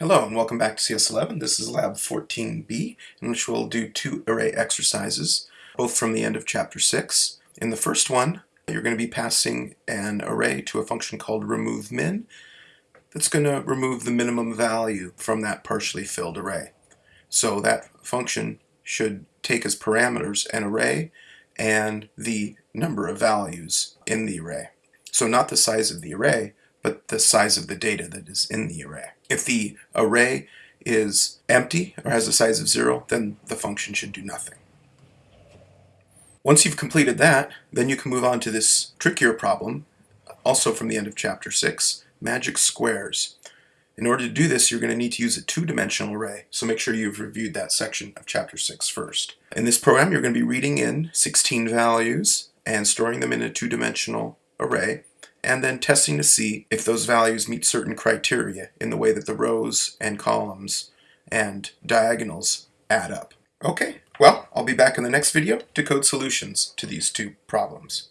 Hello and welcome back to CS11. This is Lab 14b in which we'll do two array exercises, both from the end of Chapter 6. In the first one, you're going to be passing an array to a function called removeMin that's going to remove the minimum value from that partially filled array. So that function should take as parameters an array and the number of values in the array. So not the size of the array, but the size of the data that is in the array. If the array is empty or has a size of zero, then the function should do nothing. Once you've completed that, then you can move on to this trickier problem, also from the end of chapter 6, magic squares. In order to do this, you're going to need to use a two-dimensional array, so make sure you've reviewed that section of chapter 6 first. In this program, you're going to be reading in 16 values and storing them in a two-dimensional array, and then testing to see if those values meet certain criteria in the way that the rows and columns and diagonals add up. Okay, well, I'll be back in the next video to code solutions to these two problems.